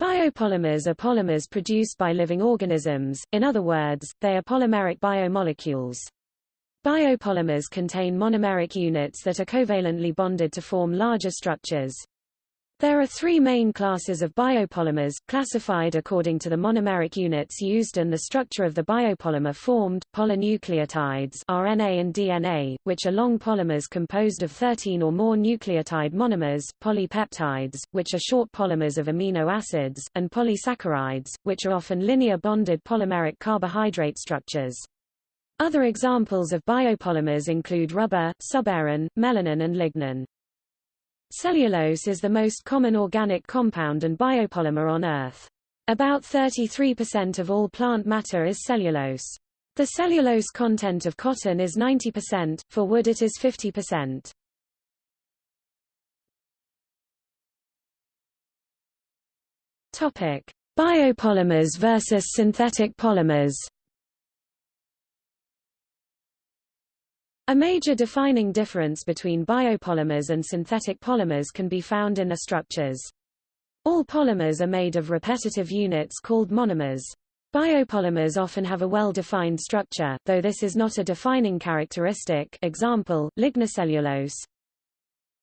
Biopolymers are polymers produced by living organisms, in other words, they are polymeric biomolecules. Biopolymers contain monomeric units that are covalently bonded to form larger structures. There are three main classes of biopolymers, classified according to the monomeric units used and the structure of the biopolymer formed, polynucleotides RNA and DNA, which are long polymers composed of 13 or more nucleotide monomers, polypeptides, which are short polymers of amino acids, and polysaccharides, which are often linear bonded polymeric carbohydrate structures. Other examples of biopolymers include rubber, suberin, melanin and lignin. Cellulose is the most common organic compound and biopolymer on Earth. About 33% of all plant matter is cellulose. The cellulose content of cotton is 90%, for wood it is 50%. Topic: Biopolymers versus synthetic polymers. A major defining difference between biopolymers and synthetic polymers can be found in their structures. All polymers are made of repetitive units called monomers. Biopolymers often have a well-defined structure, though this is not a defining characteristic example, lignocellulose.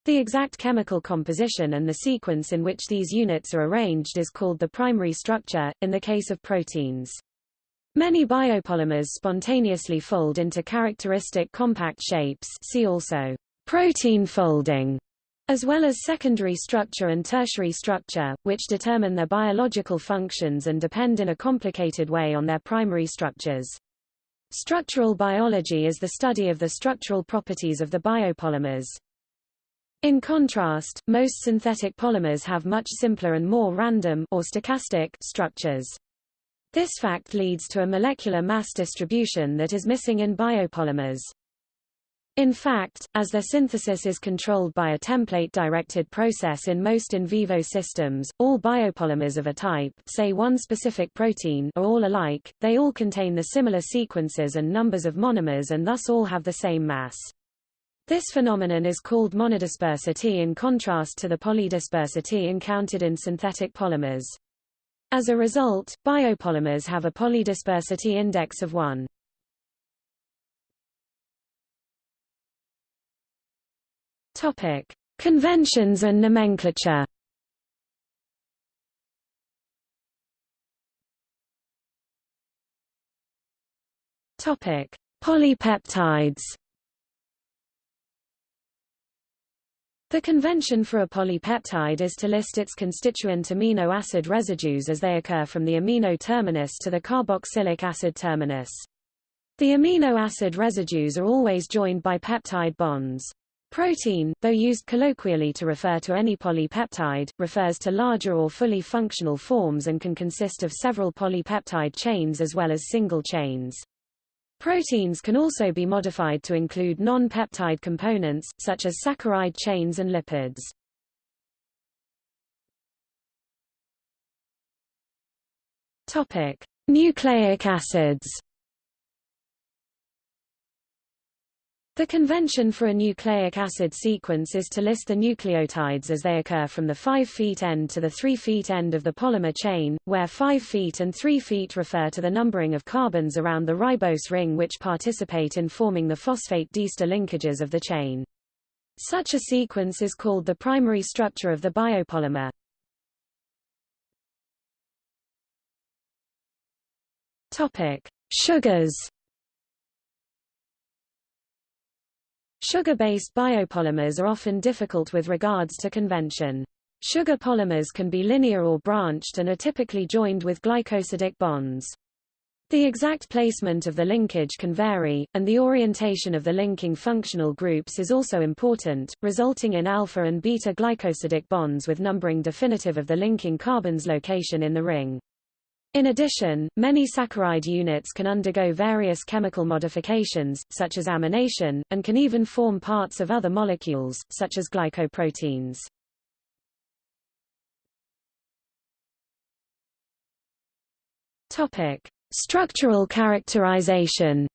The exact chemical composition and the sequence in which these units are arranged is called the primary structure, in the case of proteins. Many biopolymers spontaneously fold into characteristic compact shapes see also protein folding, as well as secondary structure and tertiary structure, which determine their biological functions and depend in a complicated way on their primary structures. Structural biology is the study of the structural properties of the biopolymers. In contrast, most synthetic polymers have much simpler and more random or stochastic structures. This fact leads to a molecular mass distribution that is missing in biopolymers. In fact, as their synthesis is controlled by a template-directed process in most in vivo systems, all biopolymers of a type say one specific protein are all alike, they all contain the similar sequences and numbers of monomers and thus all have the same mass. This phenomenon is called monodispersity in contrast to the polydispersity encountered in synthetic polymers. As a result, biopolymers have a polydispersity index of 1. Topic: Conventions and nomenclature. Topic: Polypeptides. The convention for a polypeptide is to list its constituent amino acid residues as they occur from the amino terminus to the carboxylic acid terminus. The amino acid residues are always joined by peptide bonds. Protein, though used colloquially to refer to any polypeptide, refers to larger or fully functional forms and can consist of several polypeptide chains as well as single chains. Proteins can also be modified to include non-peptide components, such as saccharide chains and lipids. Topic: Nucleic acids. The convention for a nucleic acid sequence is to list the nucleotides as they occur from the 5 feet end to the 3 feet end of the polymer chain, where 5 feet and 3 feet refer to the numbering of carbons around the ribose ring which participate in forming the phosphate diester linkages of the chain. Such a sequence is called the primary structure of the biopolymer. Topic: Sugars Sugar-based biopolymers are often difficult with regards to convention. Sugar polymers can be linear or branched and are typically joined with glycosidic bonds. The exact placement of the linkage can vary, and the orientation of the linking functional groups is also important, resulting in alpha and beta glycosidic bonds with numbering definitive of the linking carbon's location in the ring. In addition, many saccharide units can undergo various chemical modifications, such as amination, and can even form parts of other molecules, such as glycoproteins. Topic: Structural characterization.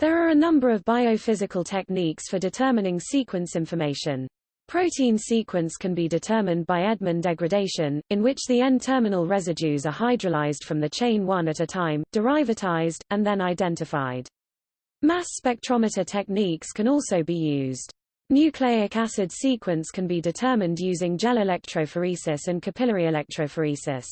There are a number of biophysical techniques for determining sequence information. Protein sequence can be determined by Edman degradation, in which the N-terminal residues are hydrolyzed from the chain one at a time, derivatized, and then identified. Mass spectrometer techniques can also be used. Nucleic acid sequence can be determined using gel electrophoresis and capillary electrophoresis.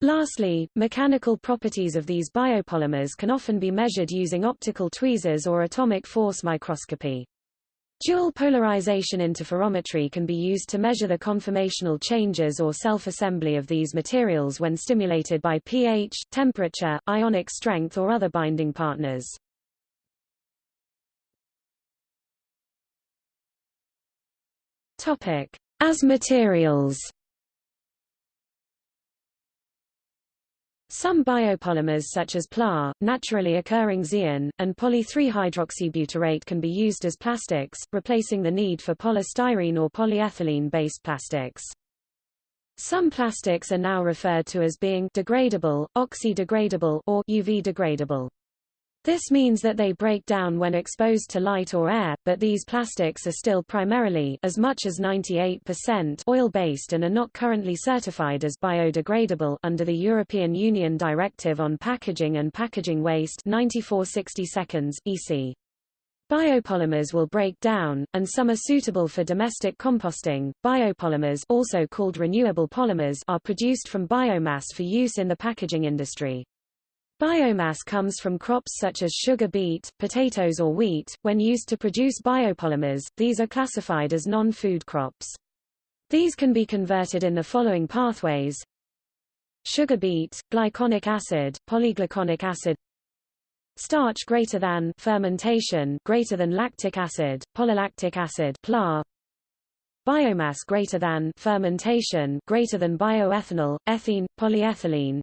Lastly, mechanical properties of these biopolymers can often be measured using optical tweezers or atomic force microscopy. Dual polarization interferometry can be used to measure the conformational changes or self-assembly of these materials when stimulated by pH, temperature, ionic strength or other binding partners. Topic: As materials. Some biopolymers such as PLA, naturally occurring Zein, and poly-3-hydroxybutyrate can be used as plastics, replacing the need for polystyrene or polyethylene-based plastics. Some plastics are now referred to as being degradable, oxy-degradable or UV degradable. This means that they break down when exposed to light or air, but these plastics are still primarily as much as 98% oil-based and are not currently certified as biodegradable under the European Union Directive on Packaging and Packaging Waste 9460 seconds, EC. Biopolymers will break down, and some are suitable for domestic composting. Biopolymers also called renewable polymers are produced from biomass for use in the packaging industry. Biomass comes from crops such as sugar beet, potatoes or wheat. When used to produce biopolymers, these are classified as non-food crops. These can be converted in the following pathways. Sugar beet, glyconic acid, polyglyconic acid starch greater than fermentation greater than lactic acid, polylactic acid PLA biomass greater than fermentation greater than bioethanol, ethene, polyethylene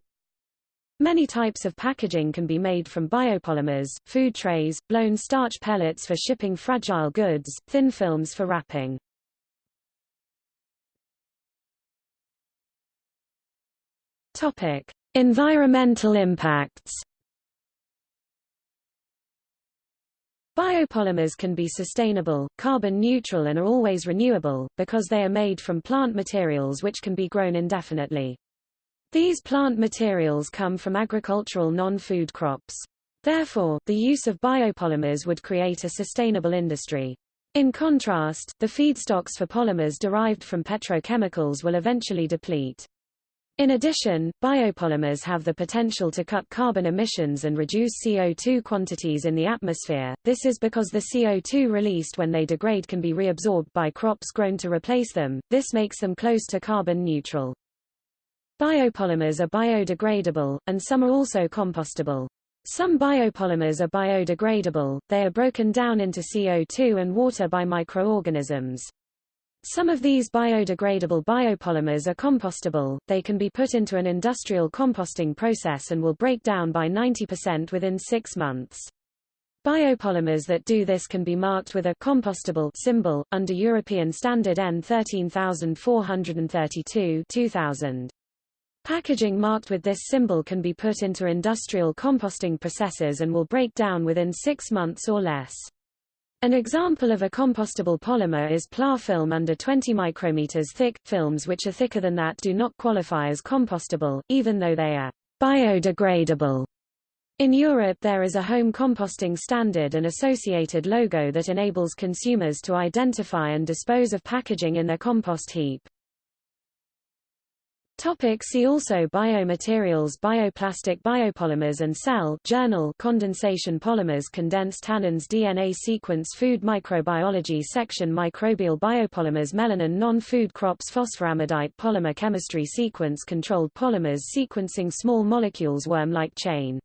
Many types of packaging can be made from biopolymers, food trays, blown starch pellets for shipping fragile goods, thin films for wrapping. Topic: Environmental impacts. Biopolymers can be sustainable, carbon neutral and are always renewable, because they are made from plant materials which can be grown indefinitely. These plant materials come from agricultural non-food crops. Therefore, the use of biopolymers would create a sustainable industry. In contrast, the feedstocks for polymers derived from petrochemicals will eventually deplete. In addition, biopolymers have the potential to cut carbon emissions and reduce CO2 quantities in the atmosphere. This is because the CO2 released when they degrade can be reabsorbed by crops grown to replace them. This makes them close to carbon neutral. Biopolymers are biodegradable, and some are also compostable. Some biopolymers are biodegradable, they are broken down into CO2 and water by microorganisms. Some of these biodegradable biopolymers are compostable, they can be put into an industrial composting process and will break down by 90% within six months. Biopolymers that do this can be marked with a compostable symbol, under European Standard N 13432 2000. Packaging marked with this symbol can be put into industrial composting processes and will break down within six months or less. An example of a compostable polymer is PLA film under 20 micrometers thick. Films which are thicker than that do not qualify as compostable, even though they are biodegradable. In Europe there is a home composting standard and associated logo that enables consumers to identify and dispose of packaging in their compost heap. Topic see also Biomaterials Bioplastic biopolymers and cell journal Condensation polymers Condensed tannins DNA sequence Food microbiology section Microbial biopolymers Melanin non-food crops Phosphoramidite polymer chemistry Sequence controlled polymers Sequencing small molecules Worm-like chain